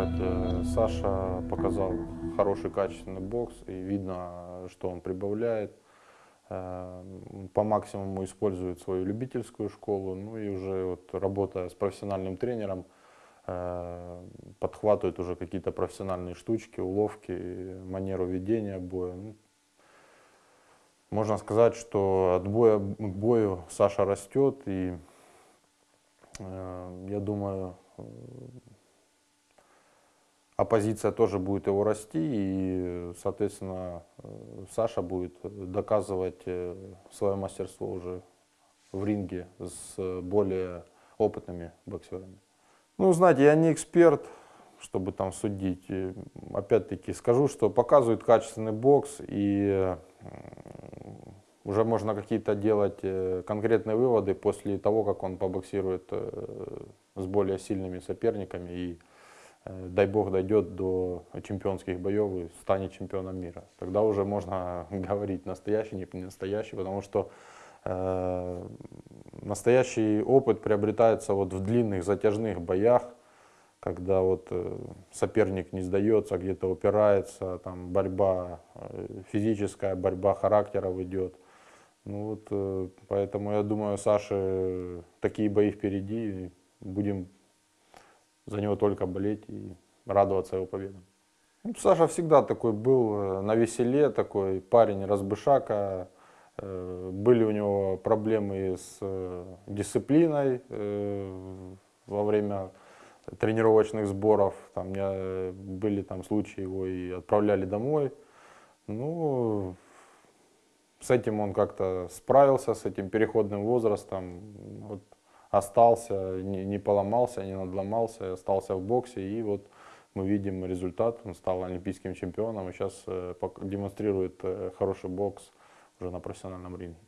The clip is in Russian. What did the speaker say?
сказать, э, Саша показал хороший, качественный бокс, и видно, что он прибавляет. Э, По максимуму использует свою любительскую школу, ну и уже вот работая с профессиональным тренером, э, подхватывает уже какие-то профессиональные штучки, уловки, манеру ведения боя. Ну, Можно сказать, что от боя к бою Саша растет, и я думаю, оппозиция тоже будет его расти, и, соответственно, э, Саша будет доказывать э, свое мастерство уже в ринге с э, более опытными боксерами. Ну, знаете, я не эксперт, чтобы там судить. Опять-таки скажу, что показывает качественный бокс, и э, уже можно какие-то делать э, конкретные выводы после того, как он побоксирует э, с более сильными соперниками и э, дай бог дойдет до чемпионских боев и станет чемпионом мира. Тогда уже можно говорить настоящий, не настоящий, потому что э, настоящий опыт приобретается вот в длинных затяжных боях, когда вот э, соперник не сдается, где-то упирается, там борьба э, физическая, борьба характеров идет. Ну вот, э, поэтому я думаю, Саше такие бои впереди, будем за него только болеть и радоваться его победам. Ну, Саша всегда такой был э, на веселе, такой парень разбышака. Э, Были у него проблемы с э, дисциплиной во время тренировочных сборов. Там были там случаи, его и отправляли домой. Ну, с этим он как-то справился, с этим переходным возрастом. Вот, остался, не, не поломался, не надломался, остался в боксе. И вот мы видим результат. Он стал олимпийским чемпионом и сейчас демонстрирует э, хороший бокс уже на профессиональном ринге.